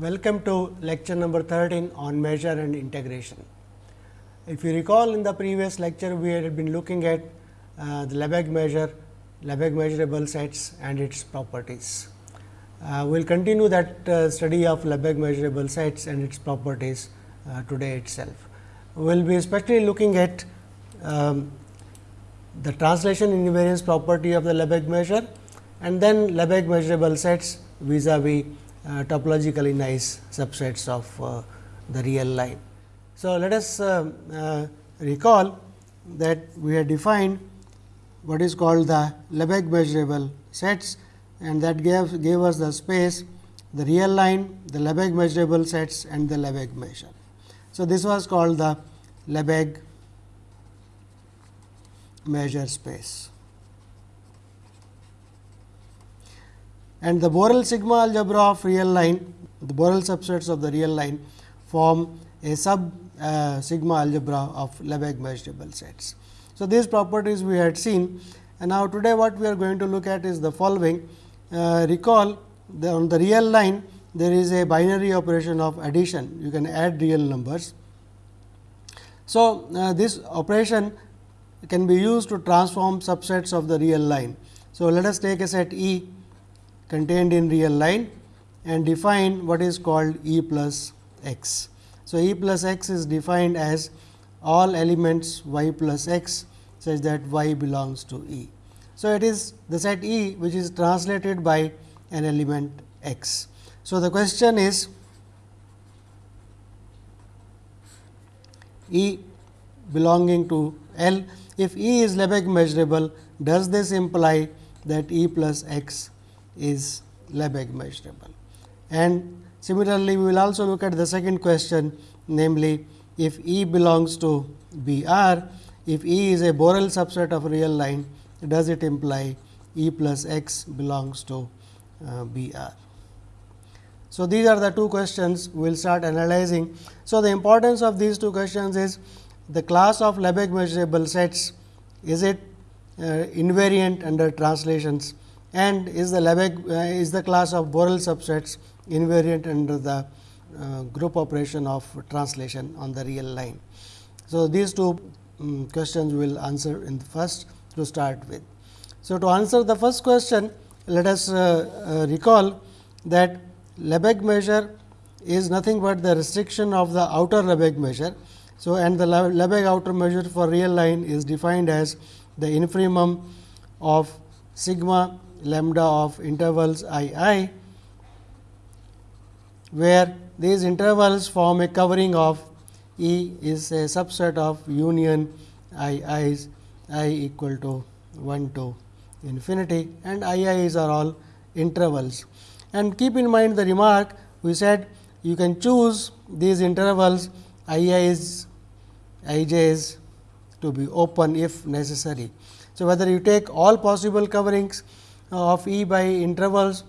Welcome to lecture number 13 on measure and integration. If you recall in the previous lecture, we had been looking at uh, the Lebesgue measure, Lebesgue measurable sets and its properties. Uh, we will continue that uh, study of Lebesgue measurable sets and its properties uh, today itself. We will be especially looking at um, the translation invariance property of the Lebesgue measure and then Lebesgue measurable sets vis-a-vis -vis, uh, topologically nice subsets of uh, the real line. So, let us uh, uh, recall that we have defined what is called the Lebesgue measurable sets and that gave, gave us the space the real line, the Lebesgue measurable sets and the Lebesgue measure. So, this was called the Lebesgue measure space. And the Borel sigma algebra of real line, the Borel subsets of the real line form a sub uh, sigma algebra of Lebesgue measurable sets. So, these properties we had seen and now today what we are going to look at is the following. Uh, recall the, on the real line there is a binary operation of addition, you can add real numbers. So, uh, this operation can be used to transform subsets of the real line. So, let us take a set E contained in real line and define what is called E plus x. So, E plus x is defined as all elements y plus x such that y belongs to E. So, it is the set E which is translated by an element x. So, the question is E belonging to L. If E is Lebesgue measurable, does this imply that E plus x is Lebesgue measurable? And similarly, we will also look at the second question namely, if E belongs to B r, if E is a Borel subset of real line, does it imply E plus x belongs to uh, B r? So, these are the two questions we will start analyzing. So, the importance of these two questions is the class of Lebesgue measurable sets is it uh, invariant under translations and is the Lebesgue uh, is the class of Borel subsets invariant under the uh, group operation of translation on the real line. So, these two um, questions we will answer in the first to start with. So, to answer the first question let us uh, uh, recall that Lebesgue measure is nothing but the restriction of the outer Lebesgue measure. So, and the Lebesgue outer measure for real line is defined as the infimum of sigma lambda of intervals i i, where these intervals form a covering of E is a subset of union i i's i equal to 1 to infinity and i i's are all intervals. And keep in mind the remark we said you can choose these intervals i i's i j's to be open if necessary. So, whether you take all possible coverings of E by intervals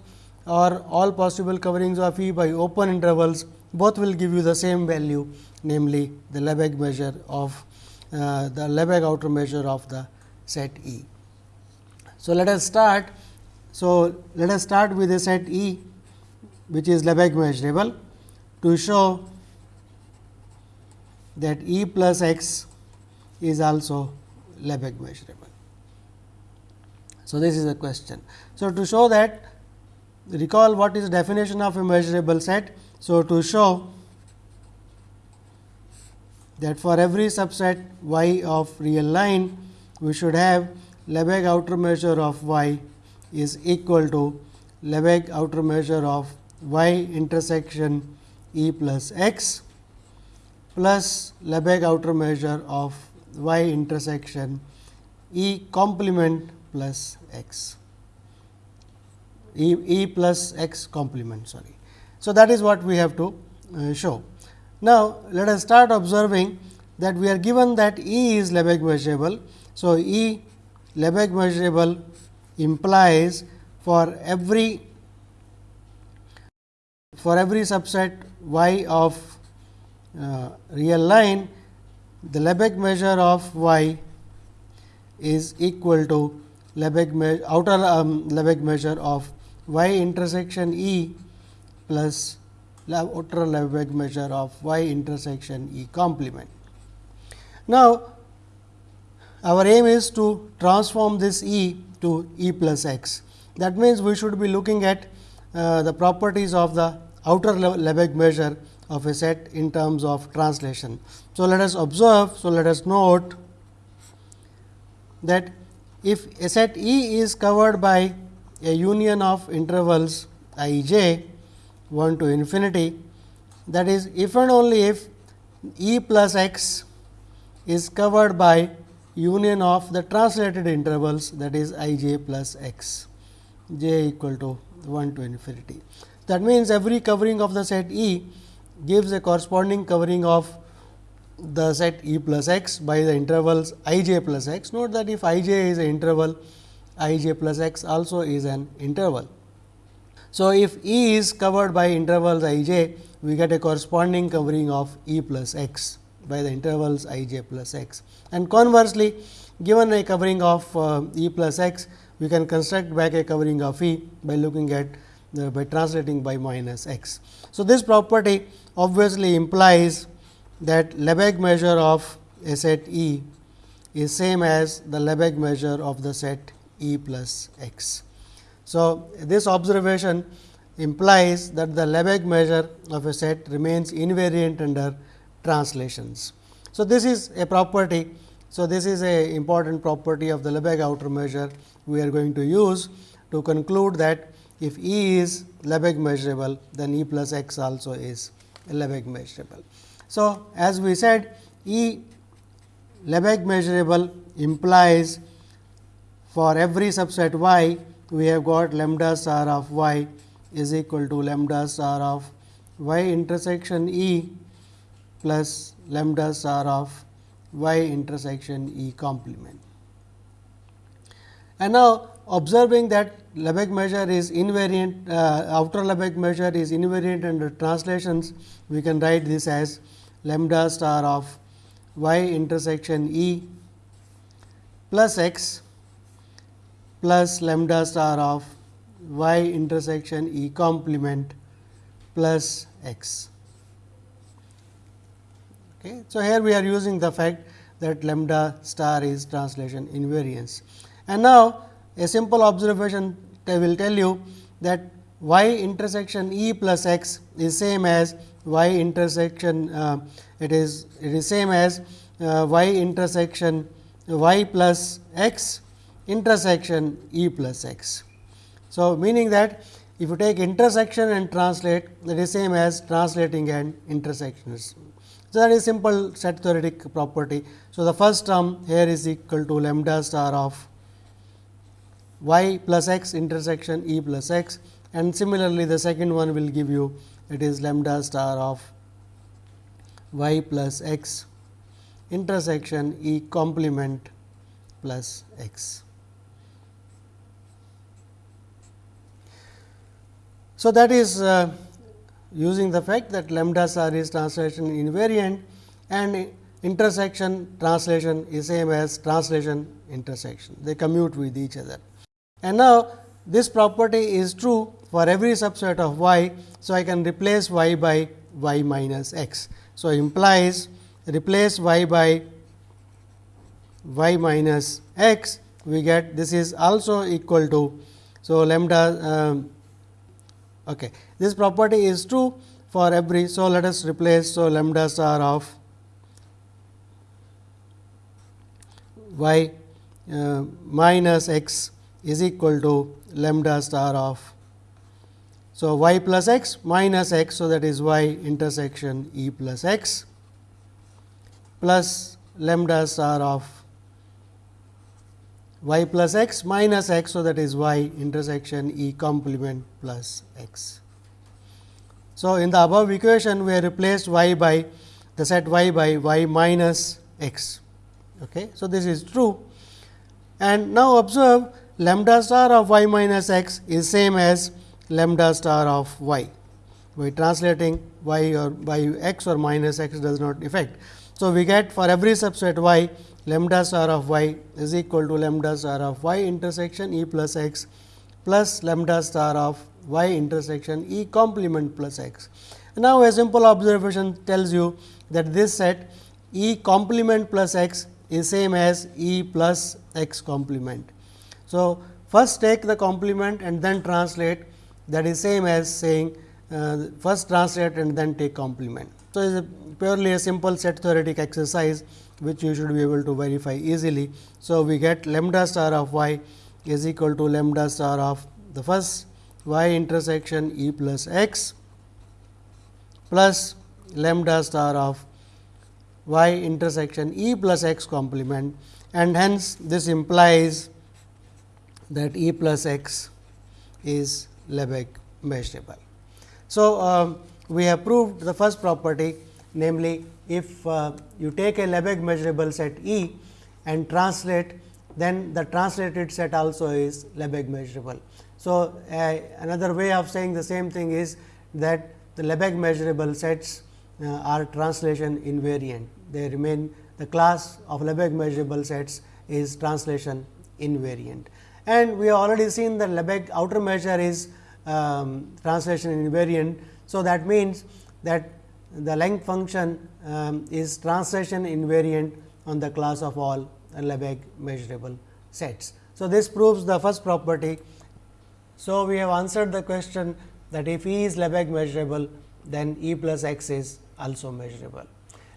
or all possible coverings of E by open intervals, both will give you the same value namely the Lebesgue measure of uh, the Lebesgue outer measure of the set E. So, let us start. So, let us start with a set E which is Lebesgue measurable to show that E plus x is also Lebesgue measurable. So, this is a question. So, to show that recall what is definition of a measurable set. So, to show that for every subset y of real line, we should have Lebesgue outer measure of y is equal to Lebesgue outer measure of y intersection E plus x plus Lebesgue outer measure of y intersection E complement plus x e, e plus x complement sorry. So, that is what we have to uh, show. Now, let us start observing that we are given that E is Lebesgue measurable. So, E Lebesgue measurable implies for every for every subset y of uh, real line the Lebesgue measure of y is equal to Lebesgue outer um, Lebesgue measure of y intersection E plus outer Lebesgue measure of y intersection E complement. Now, our aim is to transform this E to E plus x. That means, we should be looking at uh, the properties of the outer Lebesgue measure of a set in terms of translation. So, let us observe. So, let us note that if a set E is covered by a union of intervals i j 1 to infinity that is if and only if E plus x is covered by union of the translated intervals that is i j plus x j equal to 1 to infinity. That means, every covering of the set E gives a corresponding covering of the set E plus x by the intervals i j plus x. Note that if i j is an interval, i j plus x also is an interval. So, if E is covered by intervals i j, we get a corresponding covering of E plus x by the intervals i j plus x. And conversely, given a covering of uh, E plus x, we can construct back a covering of E by looking at uh, by translating by minus x. So, this property obviously implies that Lebesgue measure of a set E is same as the Lebesgue measure of the set E plus x. So, this observation implies that the Lebesgue measure of a set remains invariant under translations. So, this is a property. So, this is a important property of the Lebesgue outer measure we are going to use to conclude that if E is Lebesgue measurable, then E plus x also is Lebesgue measurable. So, as we said E Lebesgue measurable implies for every subset y we have got lambda star of y is equal to lambda star of y intersection E plus lambda star of y intersection E complement. And now, observing that Lebesgue measure is invariant, uh, outer Lebesgue measure is invariant under translations, we can write this as lambda star of y intersection E plus x plus lambda star of y intersection E complement plus x. Okay. So, here we are using the fact that lambda star is translation invariance. And now, a simple observation will tell you that y intersection E plus x is same as y intersection uh, it is it is same as uh, y intersection y plus x intersection E plus x. So, meaning that if you take intersection and translate that is same as translating and intersections. So, that is simple set theoretic property. So, the first term here is equal to lambda star of y plus x intersection E plus x and similarly, the second one will give you it is lambda star of y plus x intersection E complement plus x. So, that is uh, using the fact that lambda star is translation invariant and intersection translation is same as translation intersection. They commute with each other. And now, this property is true for every subset of y. So, I can replace y by y minus x. So, implies replace y by y minus x we get this is also equal to. So, lambda um, okay. this property is true for every. So, let us replace. So, lambda star of y uh, minus x is equal to lambda star of. So, y plus x minus x. So, that is y intersection E plus x plus lambda star of y plus x minus x. So, that is y intersection E complement plus x. So, in the above equation we have replaced y by the set y by y minus x. Okay. So, this is true and now observe lambda star of y minus x is same as lambda star of y. By translating y or by x or minus x does not affect. So, we get for every subset y lambda star of y is equal to lambda star of y intersection e plus x plus lambda star of y intersection e complement plus x. Now, a simple observation tells you that this set E complement plus x is same as E plus x complement. So, first take the complement and then translate that is same as saying uh, first translate and then take complement. So, it is a purely a simple set theoretic exercise which you should be able to verify easily. So, we get lambda star of y is equal to lambda star of the first y intersection e plus x plus lambda star of y intersection e plus x complement and hence this implies that e plus x is Lebesgue measurable. So, uh, we have proved the first property namely if uh, you take a Lebesgue measurable set E and translate then the translated set also is Lebesgue measurable. So, uh, another way of saying the same thing is that the Lebesgue measurable sets uh, are translation invariant. They remain the class of Lebesgue measurable sets is translation invariant. And we have already seen that Lebesgue outer measure is um, translation invariant. So, that means that the length function um, is translation invariant on the class of all Lebesgue measurable sets. So, this proves the first property. So, we have answered the question that if E is Lebesgue measurable, then E plus x is also measurable.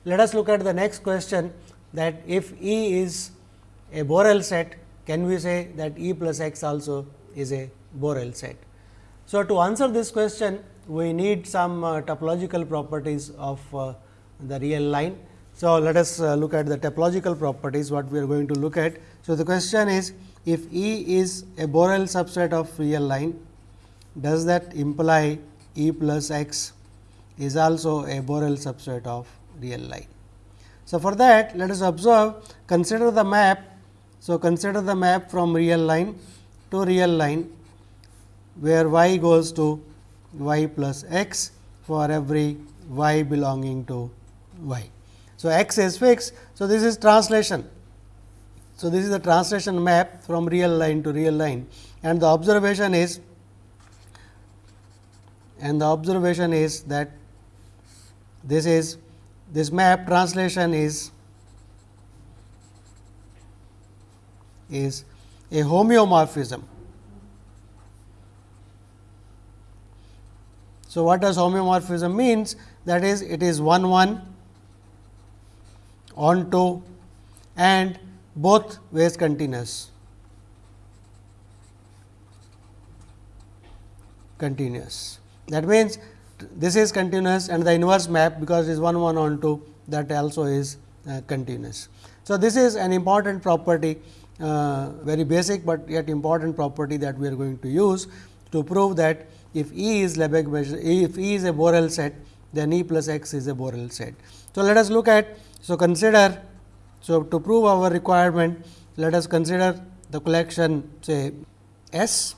Let us look at the next question that if E is a Borel set, can we say that E plus x also is a Borel set? So, to answer this question, we need some uh, topological properties of uh, the real line. So, let us uh, look at the topological properties what we are going to look at. So, the question is if E is a Borel subset of real line, does that imply E plus x is also a Borel subset of real line. So, for that let us observe consider the map. So, consider the map from real line to real line where y goes to y plus x for every y belonging to y. So, x is fixed. So, this is translation. So, this is the translation map from real line to real line and the observation is and the observation is that this is this map translation is is a homeomorphism. So, what does homeomorphism means? That is it is 1 1 onto and both ways continuous. continuous. That means, this is continuous and the inverse map because it is 1 1 on 2 that also is uh, continuous. So, this is an important property uh, very basic, but yet important property that we are going to use to prove that if E is Lebesgue measure if E is a Borel set then E plus x is a Borel set. So, let us look at so consider so to prove our requirement let us consider the collection say S.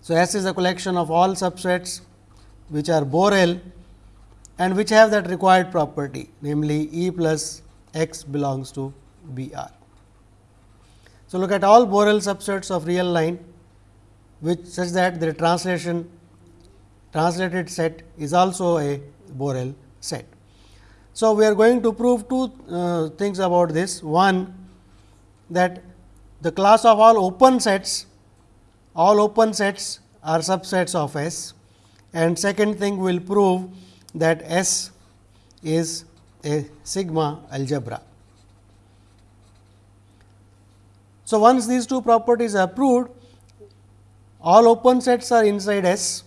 So, S is a collection of all subsets which are Borel and which have that required property namely E plus x belongs to B r. So, look at all Borel subsets of real line which such that the translation translated set is also a Borel set. So, we are going to prove two uh, things about this. One that the class of all open sets, all open sets are subsets of S and second thing we will prove that S is a sigma algebra. So, once these two properties are proved, all open sets are inside S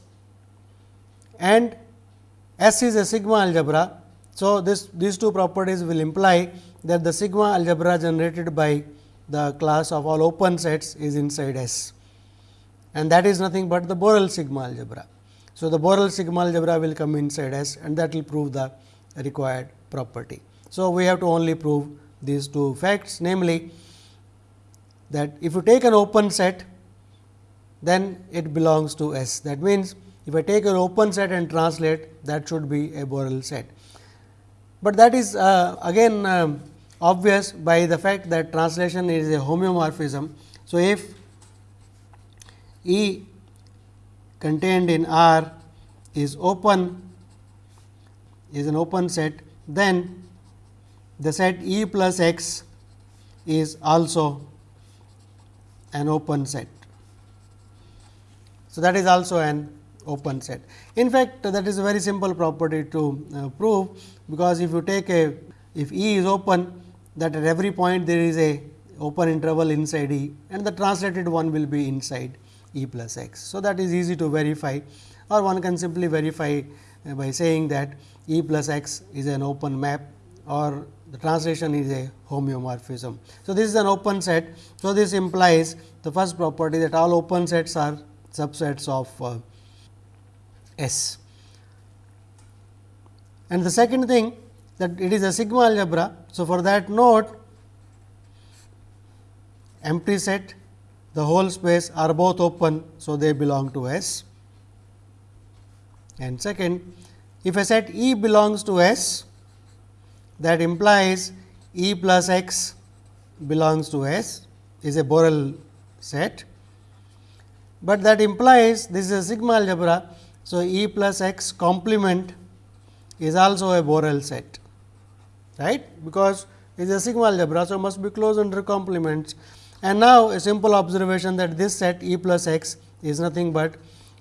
and S is a sigma algebra. So, this these two properties will imply that the sigma algebra generated by the class of all open sets is inside S and that is nothing but the Borel sigma algebra. So, the Borel sigma algebra will come inside S and that will prove the required property. So, we have to only prove these two facts namely that if you take an open set then it belongs to S. That means, if I take an open set and translate that should be a Borel set. But that is uh, again uh, obvious by the fact that translation is a homeomorphism. So, if E contained in R is open is an open set, then the set E plus x is also an open set. So, that is also an open set. In fact, that is a very simple property to uh, prove, because if you take a if E is open that at every point there is a open interval inside E and the translated one will be inside E plus x. So, that is easy to verify or one can simply verify uh, by saying that E plus x is an open map or the translation is a homeomorphism. So, this is an open set. So, this implies the first property that all open sets are subsets of uh, S. And the second thing that it is a sigma algebra. So, for that note empty set the whole space are both open. So, they belong to S and second if a set E belongs to S that implies E plus x belongs to S is a Borel set, but that implies this is a sigma algebra. So, E plus x complement is also a Borel set right because it is a sigma algebra. So, must be closed under complements and now a simple observation that this set E plus x is nothing but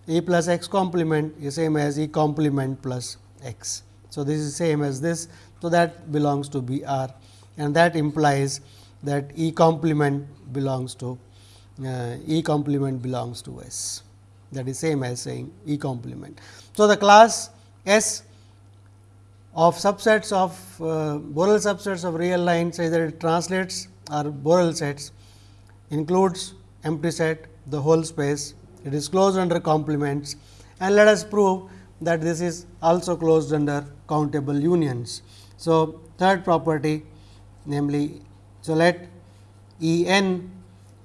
E plus x complement is same as E complement plus x. So, this is same as this. So, that belongs to B r and that implies that E complement belongs to E complement belongs to S that is same as saying E complement. So, the class S of subsets of uh, Borel subsets of real lines either it translates or Borel sets includes empty set the whole space it is closed under complements and let us prove that this is also closed under countable unions. So, third property namely, so let E n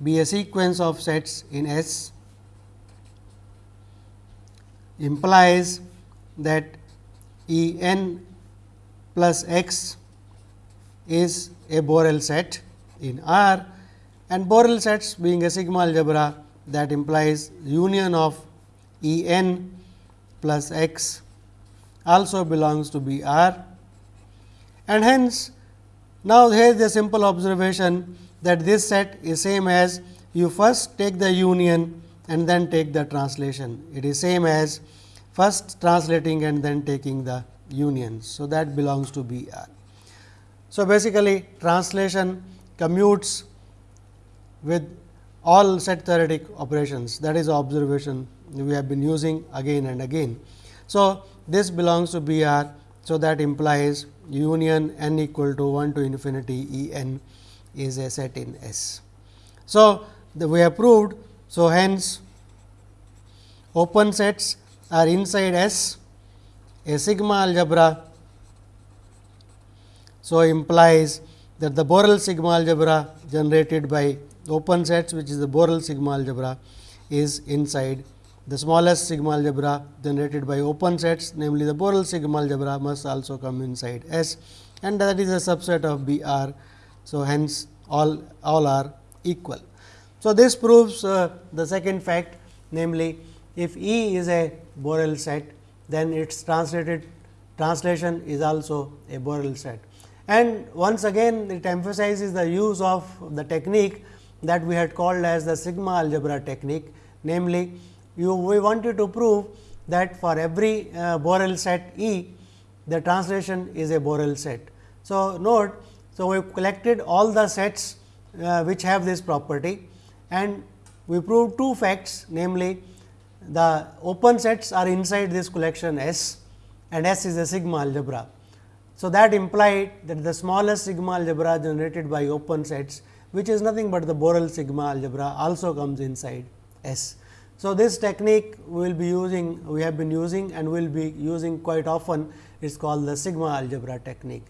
be a sequence of sets in S implies that E n plus x is a Borel set in R and Borel sets being a sigma algebra that implies union of E n plus x also belongs to B R. And hence now here is a simple observation that this set is same as you first take the union and then take the translation. It is same as first translating and then taking the union. So, that belongs to B R. So, basically translation commutes with all set theoretic operations that is observation we have been using again and again. So, this belongs to B R. So, that implies union n equal to 1 to infinity E n is a set in S. So, the we have proved. So, hence open sets are inside S a sigma algebra. So, implies that the Borel sigma algebra generated by open sets which is the Borel sigma algebra is inside the smallest sigma algebra generated by open sets namely the Borel sigma algebra must also come inside S and that is a subset of B R. So, hence all all are equal. So, this proves uh, the second fact namely if E is a Borel set then its translated translation is also a Borel set. And once again it emphasizes the use of the technique that we had called as the sigma algebra technique namely you we wanted to prove that for every uh, Borel set E, the translation is a Borel set. So, note, so we collected all the sets uh, which have this property and we proved two facts namely the open sets are inside this collection S and S is a sigma algebra. So, that implied that the smallest sigma algebra generated by open sets which is nothing but the Borel sigma algebra also comes inside S. So, this technique we will be using we have been using and we will be using quite often is called the sigma algebra technique.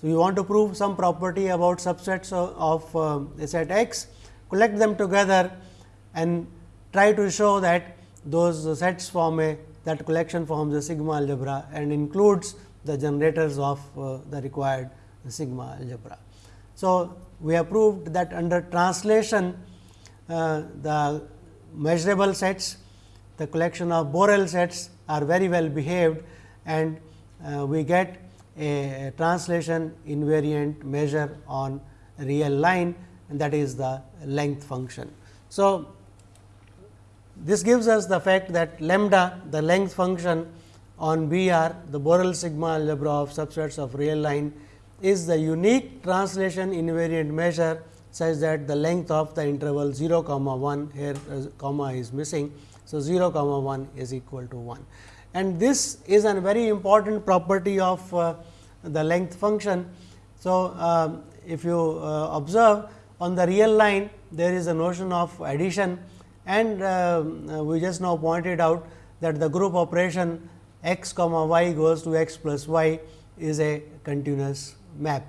So, you want to prove some property about subsets of, of uh, a set x, collect them together and try to show that those sets form a that collection forms a sigma algebra and includes the generators of uh, the required sigma algebra. So, we have proved that under translation uh, the measurable sets, the collection of Borel sets are very well behaved and uh, we get a translation invariant measure on real line and that is the length function. So, this gives us the fact that lambda the length function on B r the Borel sigma algebra of subsets of real line is the unique translation invariant measure such that the length of the interval 0 comma 1 here uh, comma is missing. So, 0 comma 1 is equal to 1 and this is a very important property of uh, the length function. So, um, if you uh, observe on the real line there is a notion of addition and uh, we just now pointed out that the group operation x comma y goes to x plus y is a continuous map.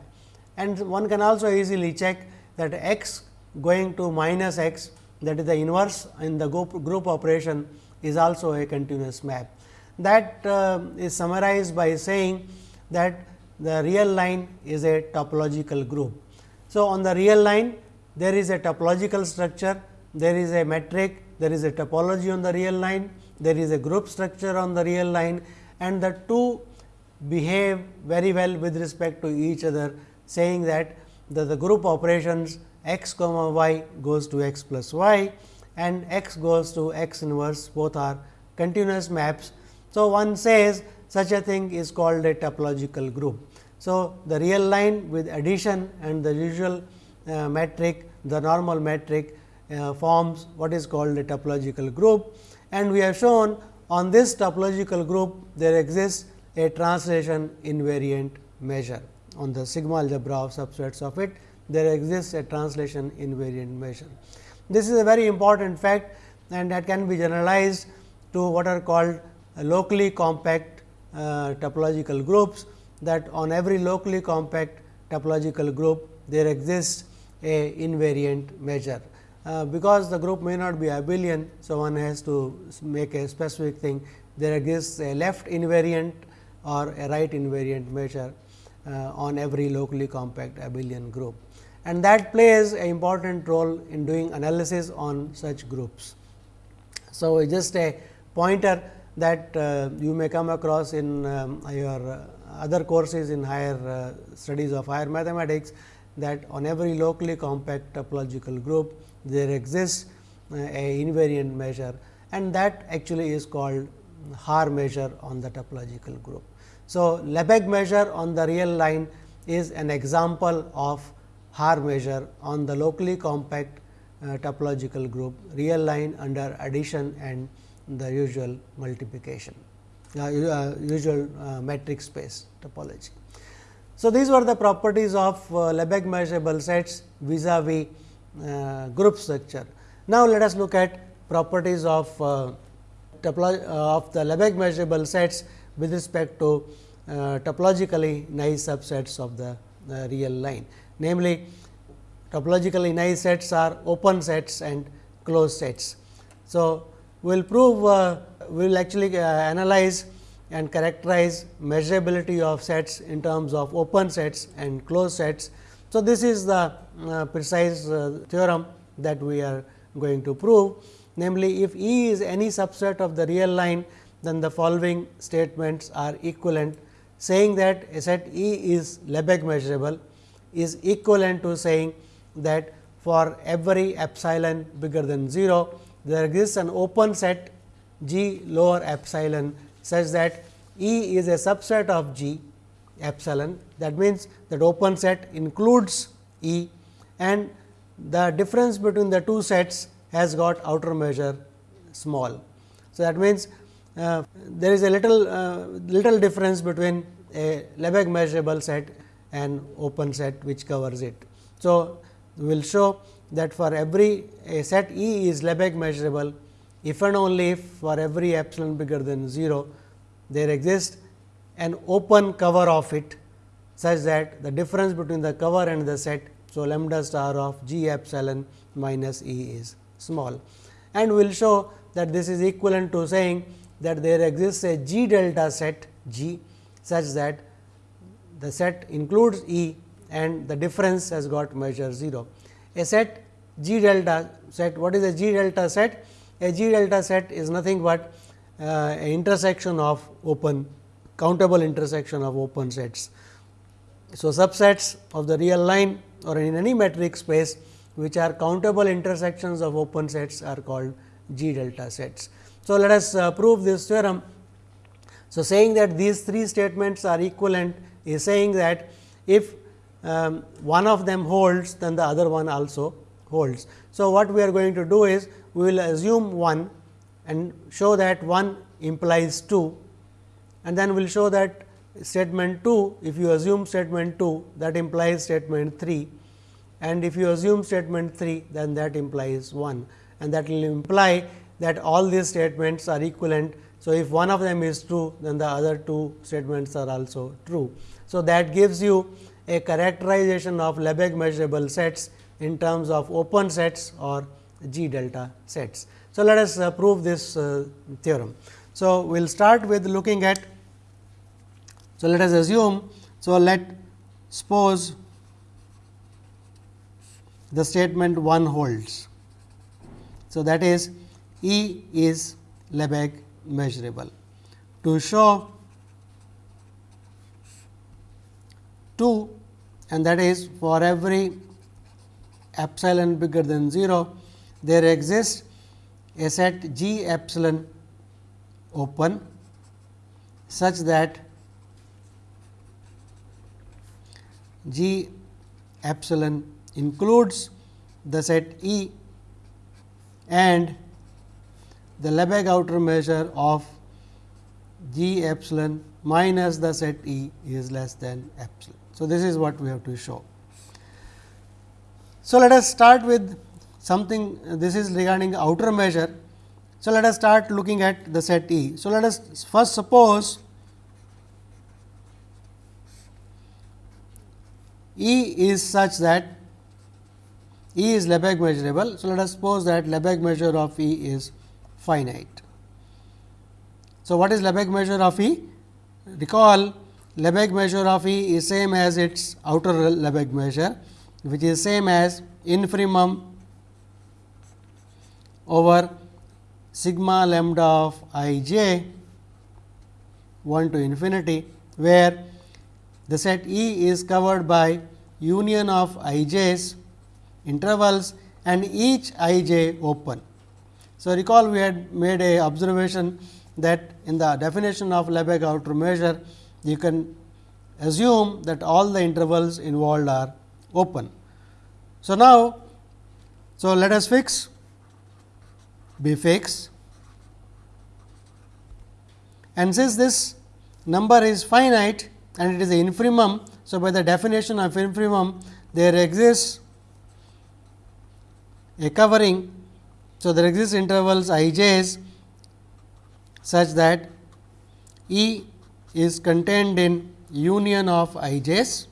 And one can also easily check that x going to minus x that is the inverse in the group, group operation is also a continuous map. That uh, is summarized by saying that the real line is a topological group. So, on the real line there is a topological structure, there is a metric, there is a topology on the real line, there is a group structure on the real line and the two behave very well with respect to each other saying that the, the group operations x comma y goes to x plus y and x goes to x inverse both are continuous maps. So, one says such a thing is called a topological group. So, the real line with addition and the usual uh, metric the normal metric uh, forms what is called a topological group and we have shown on this topological group there exists a translation invariant measure on the sigma algebra of subsets of it there exists a translation invariant measure. This is a very important fact and that can be generalized to what are called locally compact uh, topological groups that on every locally compact topological group there exists a invariant measure. Uh, because the group may not be abelian. So, one has to make a specific thing there exists a left invariant or a right invariant measure uh, on every locally compact abelian group and that plays an important role in doing analysis on such groups. So, just a pointer that uh, you may come across in um, your uh, other courses in higher uh, studies of higher mathematics that on every locally compact topological group there exists a invariant measure and that actually is called Haar measure on the topological group. So, Lebesgue measure on the real line is an example of Haar measure on the locally compact uh, topological group real line under addition and the usual multiplication uh, uh, usual uh, metric space topology. So, these were the properties of uh, Lebesgue measurable sets vis-a-vis uh, group structure. Now, let us look at properties of uh, of the Lebesgue measurable sets with respect to topologically nice subsets of the real line. Namely, topologically nice sets are open sets and closed sets. So, we will prove uh, will actually uh, analyze and characterize measurability of sets in terms of open sets and closed sets. So, this is the uh, precise uh, theorem that we are going to prove. Namely, if E is any subset of the real line, then the following statements are equivalent, saying that a set E is Lebesgue measurable is equivalent to saying that for every epsilon bigger than 0, there exists an open set G lower epsilon such that E is a subset of G epsilon that means that open set includes E and the difference between the two sets has got outer measure small. So, that means, uh, there is a little uh, little difference between a Lebesgue measurable set and open set which covers it. So, we will show that for every a set E is Lebesgue measurable if and only if for every epsilon bigger than 0 there exists an open cover of it such that the difference between the cover and the set. So, lambda star of g epsilon minus E is small and we will show that this is equivalent to saying that there exists a g delta set g such that the set includes E and the difference has got measure 0. A set g delta set what is a g delta set? A G delta set is nothing but uh, intersection of open countable intersection of open sets. So, subsets of the real line or in any metric space which are countable intersections of open sets are called G delta sets. So, let us uh, prove this theorem. So, saying that these three statements are equivalent is saying that if um, one of them holds then the other one also holds. So, what we are going to do is we will assume 1 and show that 1 implies 2 and then we will show that statement 2 if you assume statement 2 that implies statement 3 and if you assume statement 3 then that implies 1 and that will imply that all these statements are equivalent. So, if one of them is true then the other two statements are also true. So, that gives you a characterization of Lebesgue measurable sets in terms of open sets or G delta sets. So, let us uh, prove this uh, theorem. So, we will start with looking at. So, let us assume. So, let suppose the statement 1 holds. So, that is E is Lebesgue measurable. To show 2 and that is for every epsilon bigger than 0, there exists a set G epsilon open such that G epsilon includes the set E and the Lebesgue outer measure of G epsilon minus the set E is less than epsilon. So, this is what we have to show. So, let us start with something this is regarding outer measure. So, let us start looking at the set E. So, let us first suppose E is such that E is Lebesgue measurable. So, let us suppose that Lebesgue measure of E is finite. So, what is Lebesgue measure of E? Recall Lebesgue measure of E is same as its outer Lebesgue measure, which is same as infimum over sigma lambda of i j 1 to infinity, where the set E is covered by union of i j's intervals and each i j open. So, recall we had made a observation that in the definition of Lebesgue outer measure, you can assume that all the intervals involved are open. So, now, so let us fix B fix and since this number is finite and it is infimum. So, by the definition of infimum there exists a covering. So, there exists intervals i j's such that E is contained in union of i j's,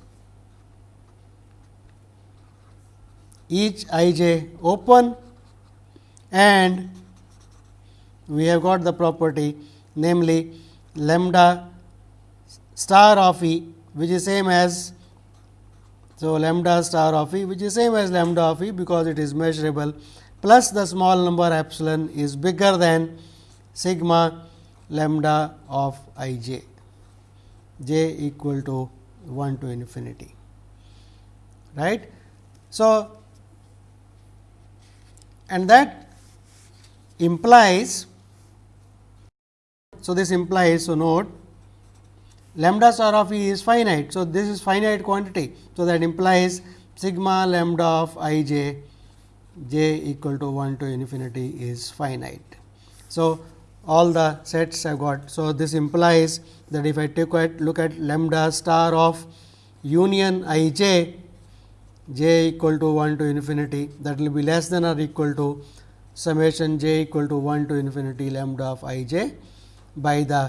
each i j open and we have got the property namely lambda star of E which is same as so lambda star of E which is same as lambda of E because it is measurable plus the small number epsilon is bigger than sigma lambda of i j j equal to 1 to infinity right. So, and that implies so this implies so note lambda star of e is finite. So, this is finite quantity. So, that implies sigma lambda of i j j equal to 1 to infinity is finite. So, all the sets I have got. So, this implies that if I take a look at lambda star of union i j j equal to 1 to infinity that will be less than or equal to summation j equal to 1 to infinity lambda of i j by the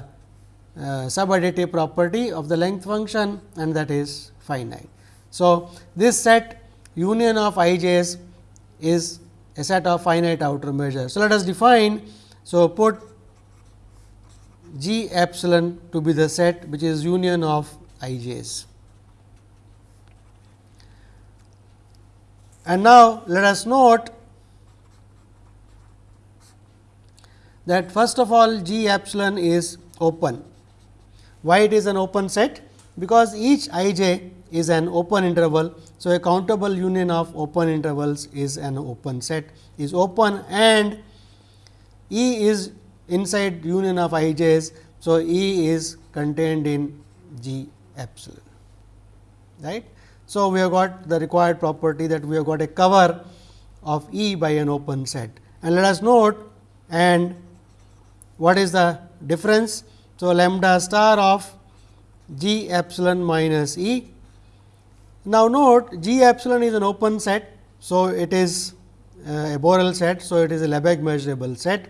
uh, subadditive property of the length function and that is finite. So, this set union of i j's is a set of finite outer measures. So, let us define. So, put G epsilon to be the set which is union of i j's. And now, let us note that first of all G epsilon is open. Why it is an open set? Because each i j is an open interval. So, a countable union of open intervals is an open set is open and E is inside union of i j's. So, E is contained in G epsilon right. So, we have got the required property that we have got a cover of E by an open set and let us note and what is the difference. So, lambda star of G epsilon minus E. Now, note G epsilon is an open set. So, it is uh, a Borel set. So, it is a Lebesgue measurable set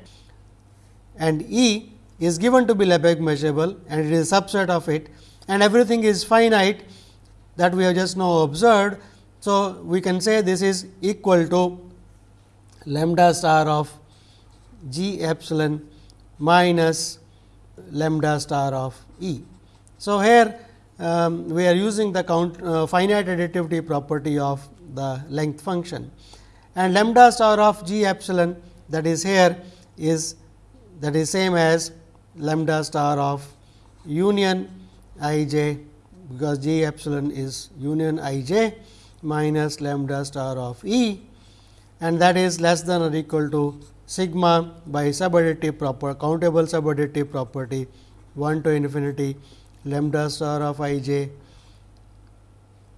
and E is given to be Lebesgue measurable and it is a subset of it and everything is finite that we have just now observed. So, we can say this is equal to lambda star of g epsilon minus lambda star of E. So, here um, we are using the count uh, finite additivity property of the length function and lambda star of g epsilon that is here is that is same as lambda star of union i j because j epsilon is union i j minus lambda star of E and that is less than or equal to sigma by subadditive proper countable subadditive property 1 to infinity lambda star of i j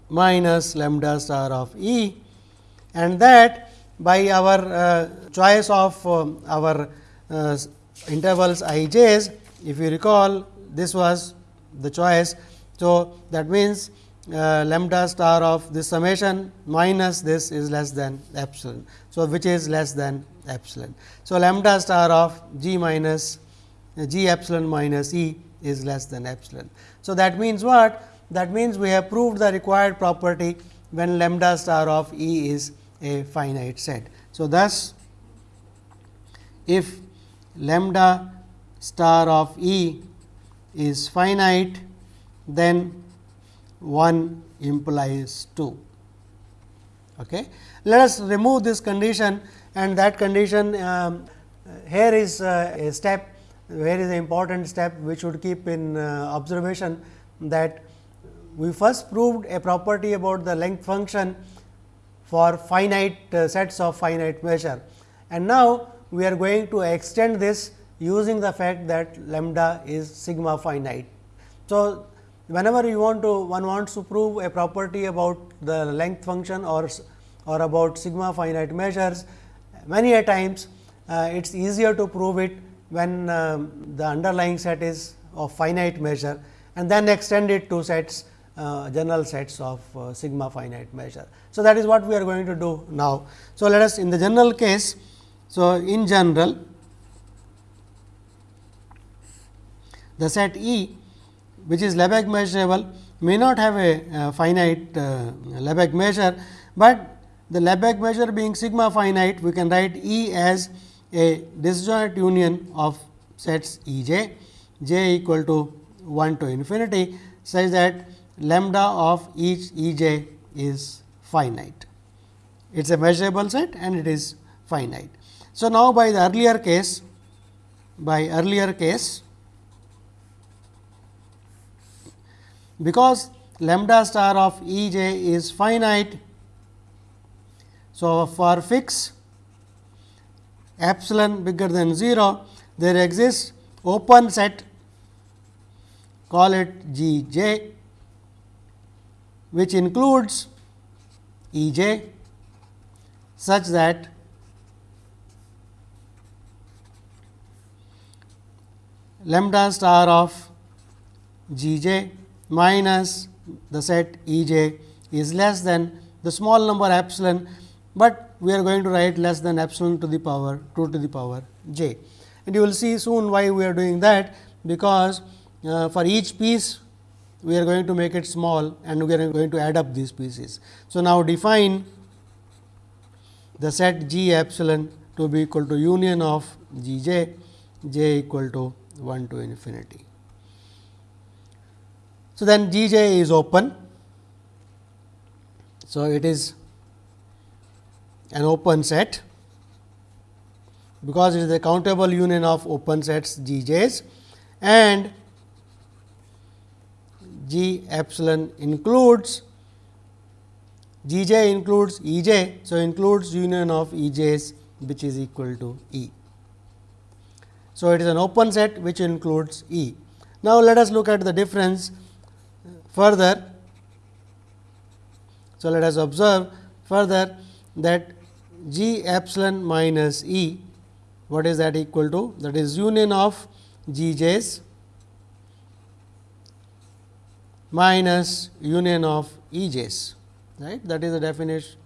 minus lambda star of E and that by our uh, choice of uh, our uh, intervals i j's if you recall this was the choice. So, that means, uh, lambda star of this summation minus this is less than epsilon. So, which is less than epsilon. So, lambda star of g minus uh, g epsilon minus e is less than epsilon. So, that means what? That means, we have proved the required property when lambda star of e is a finite set. So, thus, if lambda star of e is finite, then 1 implies 2. Okay. Let us remove this condition and that condition um, here is uh, a step where is an important step which should keep in uh, observation that we first proved a property about the length function for finite uh, sets of finite measure. And now, we are going to extend this using the fact that lambda is sigma finite. So, whenever you want to one wants to prove a property about the length function or or about sigma finite measures many a times uh, it is easier to prove it when um, the underlying set is of finite measure and then extend it to sets uh, general sets of uh, sigma finite measure. So, that is what we are going to do now. So, let us in the general case. So, in general the set E which is Lebesgue measurable may not have a uh, finite uh, Lebesgue measure, but the Lebesgue measure being sigma finite we can write E as a disjoint union of sets E j, j equal to 1 to infinity such that lambda of each E j is finite. It is a measurable set and it is finite. So, now by the earlier case, by earlier case because lambda star of E j is finite. So, for fix epsilon bigger than 0, there exists open set call it G j which includes E j such that lambda star of G j minus the set E j is less than the small number epsilon, but we are going to write less than epsilon to the power 2 to the power j. And you will see soon why we are doing that, because uh, for each piece we are going to make it small and we are going to add up these pieces. So, now define the set G epsilon to be equal to union of G j, j equal to 1 to infinity. So, then G j is open. So, it is an open set because it is a countable union of open sets G j's and G epsilon includes G j includes E j. So, includes union of E j's which is equal to E. So, it is an open set which includes E. Now, let us look at the difference further. So, let us observe further that G epsilon minus E what is that equal to that is union of G j's minus union of E j's right that is the definition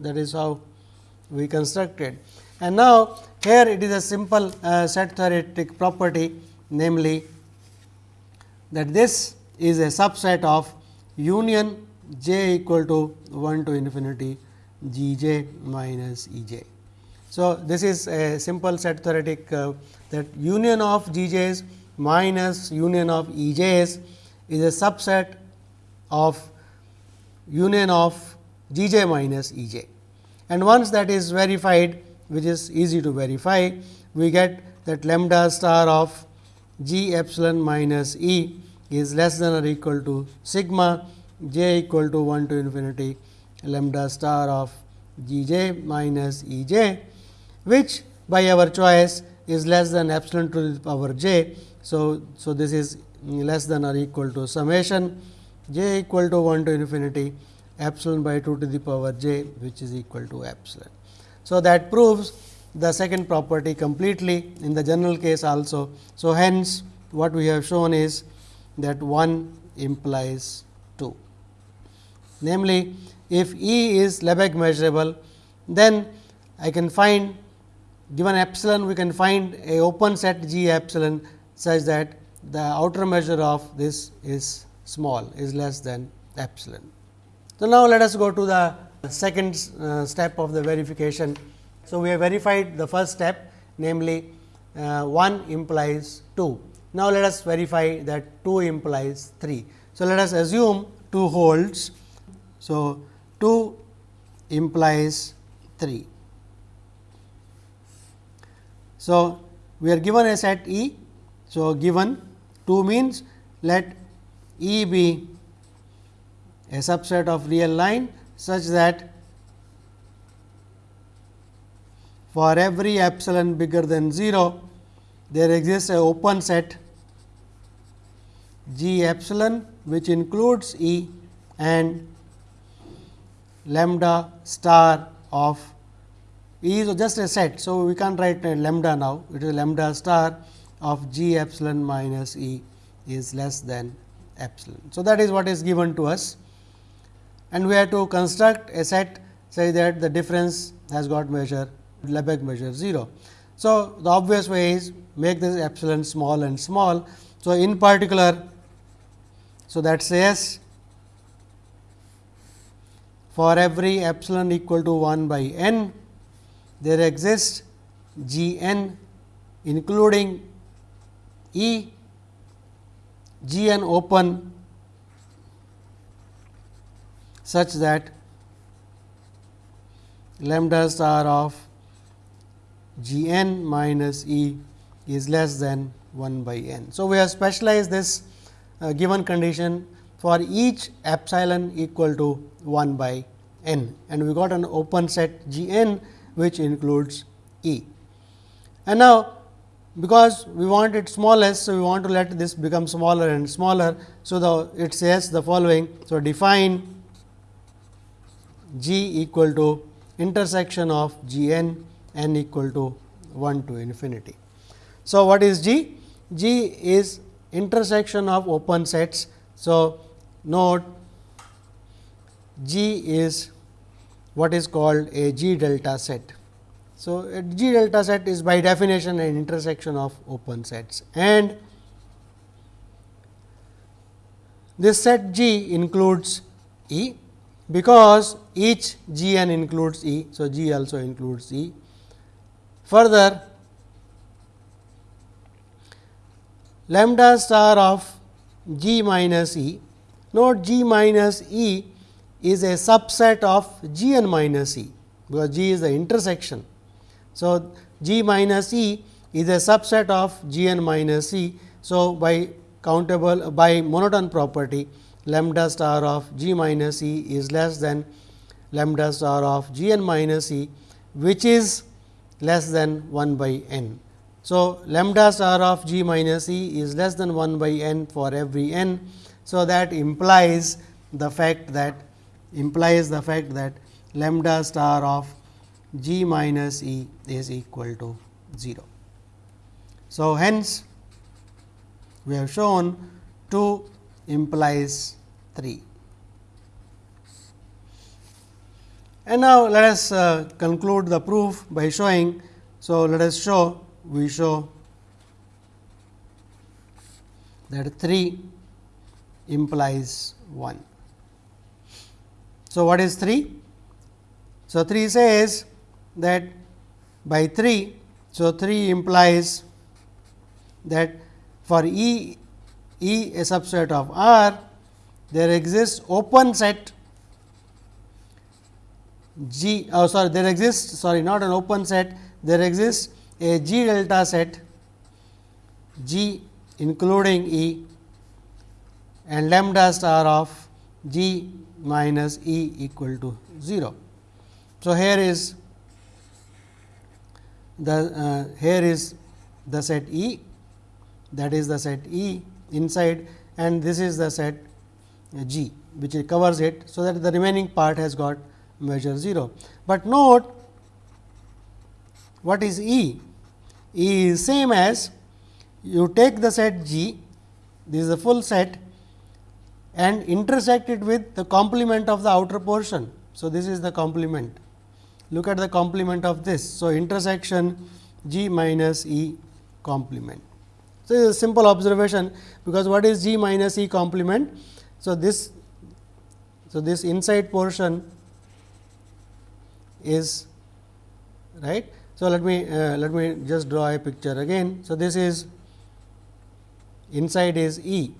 that is how we constructed. And now, here it is a simple uh, set theoretic property namely that this is a subset of union j equal to 1 to infinity g j minus E j. So, this is a simple set theoretic uh, that union of g j's minus union of E j's is a subset of union of g j minus E j. And once that is verified which is easy to verify, we get that lambda star of g epsilon minus E is less than or equal to sigma j equal to 1 to infinity lambda star of g j minus E j, which by our choice is less than epsilon to the power j. So, so this is less than or equal to summation j equal to 1 to infinity epsilon by 2 to the power j which is equal to epsilon. So, that proves the second property completely in the general case also. So, hence what we have shown is that 1 implies 2. Namely, if E is Lebesgue measurable, then I can find given epsilon we can find a open set G epsilon such that the outer measure of this is small is less than epsilon. So, now let us go to the second uh, step of the verification. So, we have verified the first step namely uh, 1 implies 2. Now, let us verify that 2 implies 3. So, let us assume 2 holds. So, 2 implies 3. So, we are given a set E. So, given 2 means let E be a subset of real line such that for every epsilon bigger than 0, there exists a open set G epsilon which includes E and lambda star of E is just a set. So, we can't write lambda now, it is lambda star of G epsilon minus E is less than epsilon. So, that is what is given to us and we have to construct a set say that the difference has got measure Lebesgue measure 0. So, the obvious way is make this epsilon small and small. So, in particular, so that says for every epsilon equal to 1 by n, there exists g n including E g n open such that lambda star of g n minus e is less than 1 by n. So, we have specialized this uh, given condition for each epsilon equal to 1 by n and we got an open set g n which includes E. And now, because we want it smallest. So, we want to let this become smaller and smaller. So, the it says the following. So, define g equal to intersection of g n n equal to 1 to infinity. So, what is g? g is intersection of open sets. So, note g is what is called a g delta set. So, a g delta set is by definition an intersection of open sets and this set G includes E because each g n includes E. So, G also includes E. Further, lambda star of G minus E, note G minus E is a subset of G n minus E, because G is the intersection. So, G minus E is a subset of G n minus E. So, by countable by monotone property lambda star of g minus e is less than lambda star of g n minus e, which is less than 1 by n. So, lambda star of g minus e is less than 1 by n for every n. So, that implies the fact that implies the fact that lambda star of g minus e is equal to 0. So, hence we have shown 2 implies 3. And now, let us uh, conclude the proof by showing. So, let us show we show that 3 implies 1. So, what is 3? So, 3 says that by 3. So, 3 implies that for E E a subset of R there exists open set G oh sorry there exists sorry not an open set there exists a G delta set G including E and lambda star of G minus E equal to 0. So, here is the uh, here is the set E that is the set E inside and this is the set G which covers it. So, that the remaining part has got measure 0. But note what is E? E is same as you take the set G, this is the full set and intersect it with the complement of the outer portion. So, this is the complement. Look at the complement of this. So, intersection G minus E complement. So, this is a simple observation, because what is G minus E complement? So, this so this inside portion is right. So, let me uh, let me just draw a picture again. So, this is inside is E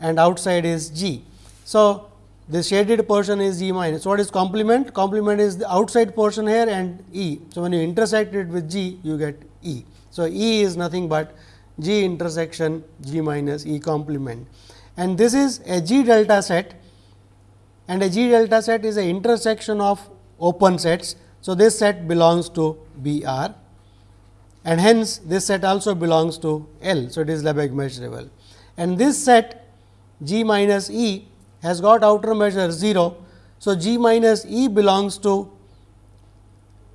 and outside is G. So, the shaded portion is G minus. So, what is complement? Complement is the outside portion here and E. So, when you intersect it with G, you get E. So, E is nothing but G intersection G minus E complement and this is a G delta set and a G delta set is a intersection of open sets. So, this set belongs to B R and hence this set also belongs to L. So, it is Lebesgue measurable and this set G minus E has got outer measure 0. So, G minus E belongs to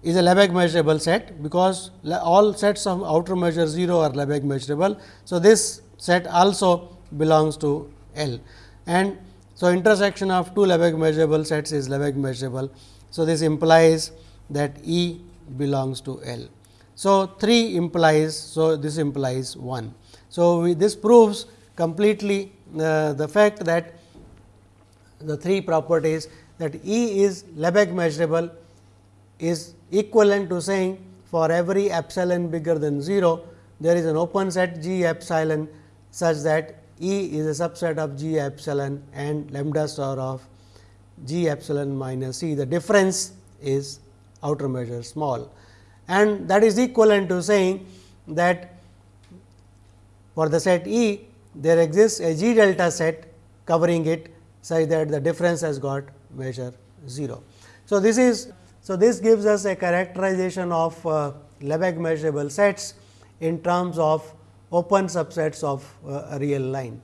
is a Lebesgue measurable set, because all sets of outer measure 0 are Lebesgue measurable. So, this set also belongs to L and so intersection of two Lebesgue measurable sets is Lebesgue measurable. So, this implies that E belongs to L. So, 3 implies, so this implies 1. So, we, this proves completely uh, the fact that the three properties that E is Lebesgue measurable is equivalent to saying for every epsilon bigger than 0, there is an open set G epsilon such that E is a subset of G epsilon and lambda star of G epsilon minus E. The difference is outer measure small and that is equivalent to saying that for the set E there exists a G delta set covering it such that the difference has got measure 0. So, this is so, this gives us a characterization of uh, Lebesgue measurable sets in terms of open subsets of uh, a real line.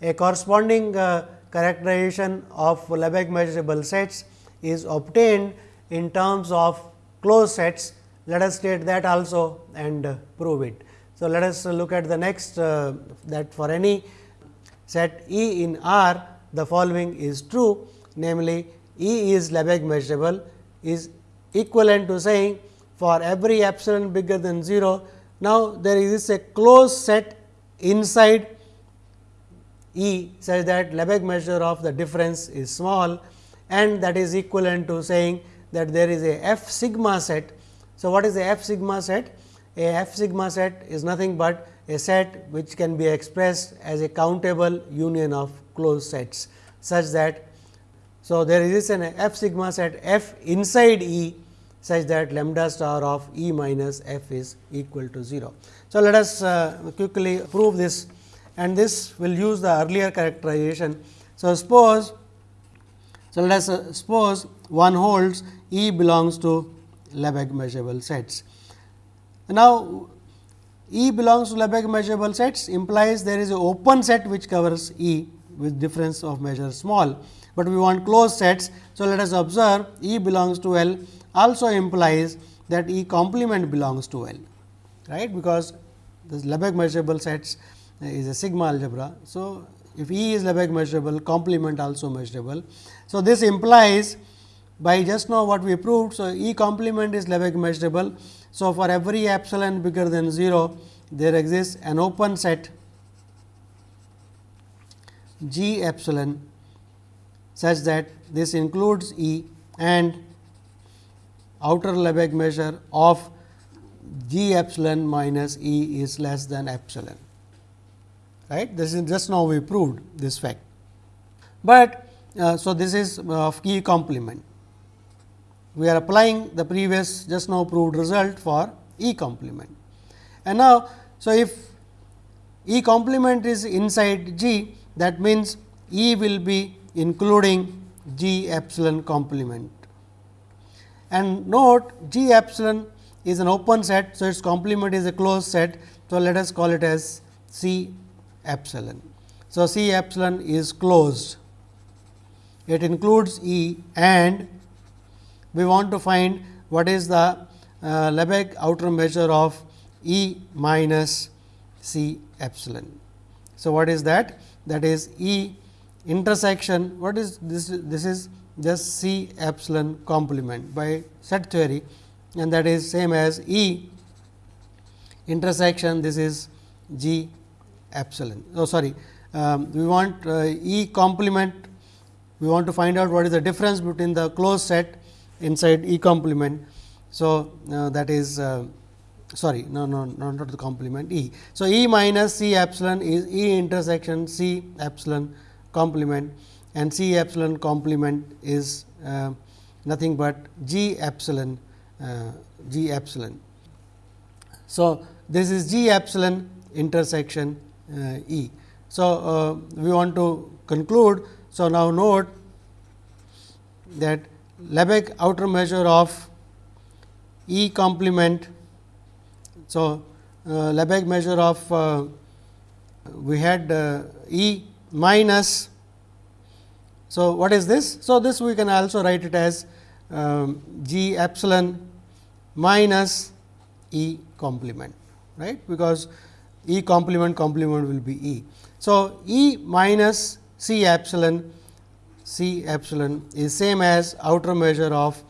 A corresponding uh, characterization of Lebesgue measurable sets is obtained in terms of closed sets. Let us state that also and uh, prove it. So, let us look at the next uh, that for any set E in R the following is true namely E is Lebesgue measurable is equivalent to saying for every epsilon bigger than 0. Now, there is a closed set inside E such that Lebesgue measure of the difference is small and that is equivalent to saying that there is a f sigma set. So, what is a f sigma set? A f sigma set is nothing but a set which can be expressed as a countable union of closed sets such that so, there is an f sigma set f inside E such that lambda star of E minus f is equal to 0. So, let us uh, quickly prove this and this will use the earlier characterization. So, suppose so let us uh, suppose one holds E belongs to Lebesgue measurable sets. Now, E belongs to Lebesgue measurable sets implies there is a open set which covers E with difference of measure small, but we want closed sets. So, let us observe E belongs to L also implies that E complement belongs to L right because this Lebesgue measurable sets uh, is a sigma algebra. So, if E is Lebesgue measurable complement also measurable. So, this implies by just now what we proved. So, E complement is Lebesgue measurable. So, for every epsilon bigger than 0 there exists an open set G epsilon such that this includes E and outer Lebesgue measure of G epsilon minus E is less than epsilon right. This is just now we proved this fact, but uh, so this is of E complement. We are applying the previous just now proved result for E complement. And now, so if E complement is inside G that means, E will be including G epsilon complement. And note G epsilon is an open set. So, its complement is a closed set. So, let us call it as C epsilon. So, C epsilon is closed. It includes E and we want to find what is the uh, Lebesgue outer measure of E minus C epsilon. So, what is that? That is E intersection what is this this is just C epsilon complement by set theory and that is same as E intersection this is G epsilon. Oh sorry, um, we want uh, E complement we want to find out what is the difference between the closed set inside E complement. So, uh, that is uh, sorry no no not the complement E. So, E minus C epsilon is E intersection C epsilon complement and C epsilon complement is uh, nothing but G epsilon uh, G epsilon. So, this is G epsilon intersection uh, E. So, uh, we want to conclude. So, now note that Lebesgue outer measure of E complement. So, uh, Lebesgue measure of uh, we had E minus. So, what is this? So, this we can also write it as um, G epsilon minus E complement right because E complement complement will be E. So, E minus C epsilon C epsilon is same as outer measure of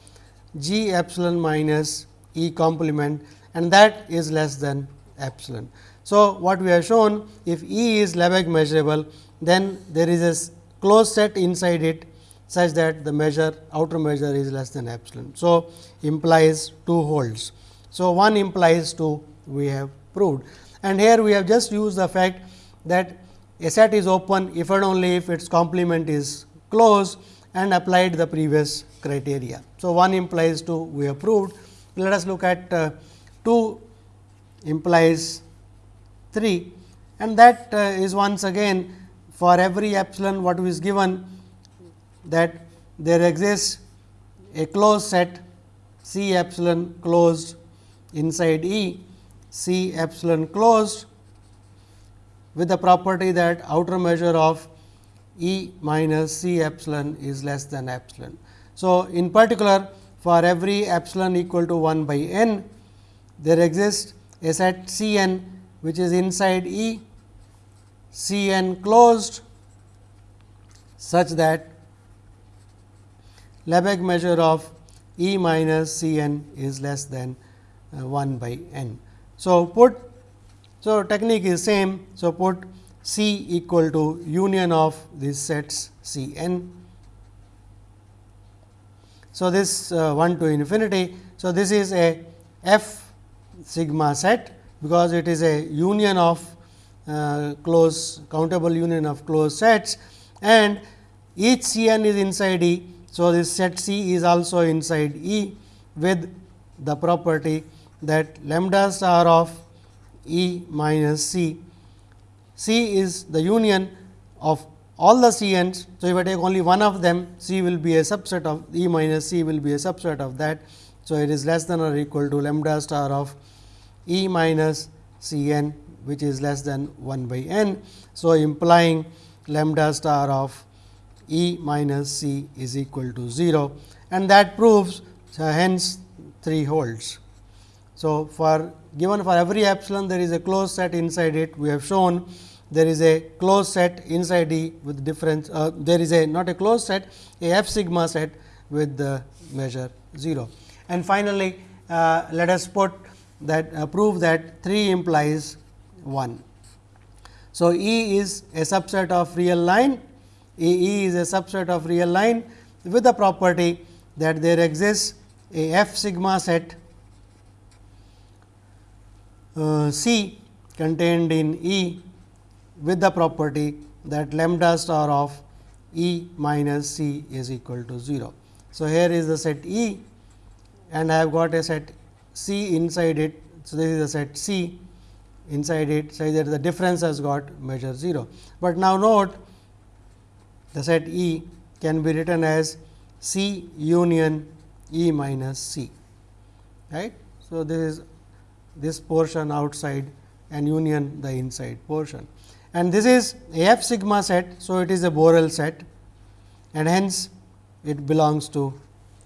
G epsilon minus E complement and that is less than epsilon. So, what we have shown if E is Lebesgue measurable then there is a closed set inside it such that the measure outer measure is less than epsilon. So, implies two holds. So, one implies two we have proved and here we have just used the fact that a set is open if and only if its complement is closed and applied the previous criteria. So, 1 implies 2 we have proved. Let us look at uh, 2 implies 3 and that uh, is once again for every epsilon what is given that there exists a closed set C epsilon closed inside E C epsilon closed with the property that outer measure of E minus C epsilon is less than epsilon. So, in particular for every epsilon equal to 1 by n, there exists a set C n which is inside E C n closed such that Lebesgue measure of E minus C n is less than uh, 1 by n. So, put so technique is same. So, put C equal to union of these sets C n. So, this uh, 1 to infinity. So, this is a f sigma set because it is a union of uh, close countable union of closed sets and each C n is inside E. So, this set C is also inside E with the property that lambda star of E minus C C is the union of all the C n's. So, if I take only one of them C will be a subset of E minus C will be a subset of that. So, it is less than or equal to lambda star of E minus C n which is less than 1 by n. So, implying lambda star of E minus C is equal to 0 and that proves so hence 3 holds. So, for given for every epsilon there is a closed set inside it we have shown there is a closed set inside E with difference uh, there is a not a closed set a f sigma set with the measure 0. And finally, uh, let us put that uh, prove that 3 implies 1. So, E is a subset of real line, E, e is a subset of real line with the property that there exists a f sigma set uh, C contained in E with the property that lambda star of E minus C is equal to 0. So, here is the set E and I have got a set C inside it. So, this is the set C inside it such that the difference has got measure 0. But now note the set E can be written as C union E minus C right. So, this is this portion outside and union the inside portion and this is a f sigma set. So, it is a Borel set and hence it belongs to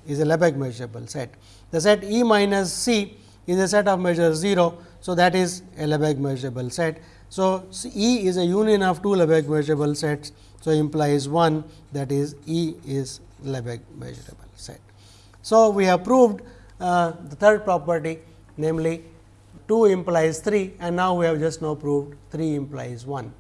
is a Lebesgue measurable set. The set E minus C is a set of measure 0. So, that is a Lebesgue measurable set. So, E is a union of two Lebesgue measurable sets. So, implies 1 that is E is Lebesgue measurable set. So, we have proved uh, the third property namely 2 implies 3 and now we have just now proved 3 implies 1.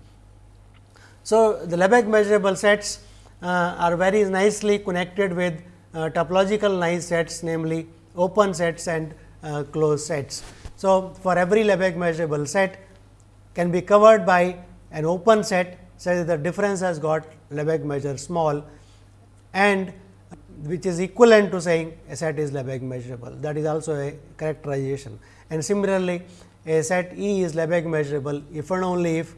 So, the Lebesgue measurable sets uh, are very nicely connected with uh, topological nice sets namely open sets and uh, closed sets. So, for every Lebesgue measurable set can be covered by an open set such that the difference has got Lebesgue measure small and which is equivalent to saying a set is Lebesgue measurable that is also a characterization. And similarly, a set E is Lebesgue measurable if and only if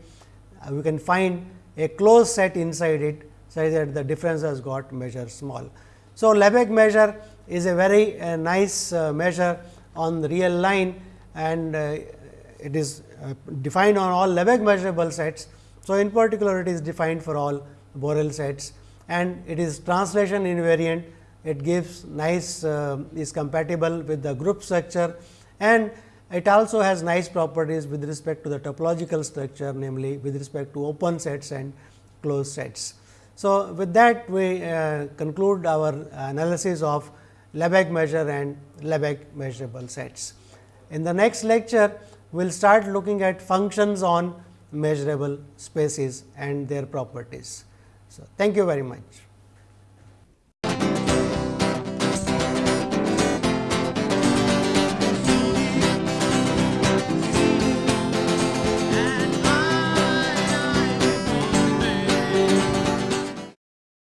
uh, we can find a closed set inside it such that the difference has got measure small. So, Lebesgue measure is a very uh, nice uh, measure on the real line and uh, it is uh, defined on all Lebesgue measurable sets. So, in particular it is defined for all Borel sets and it is translation invariant. It gives nice uh, is compatible with the group structure and it also has nice properties with respect to the topological structure namely with respect to open sets and closed sets. So, with that we uh, conclude our analysis of Lebesgue measure and Lebesgue measurable sets. In the next lecture, we will start looking at functions on measurable spaces and their properties. So, thank you very much.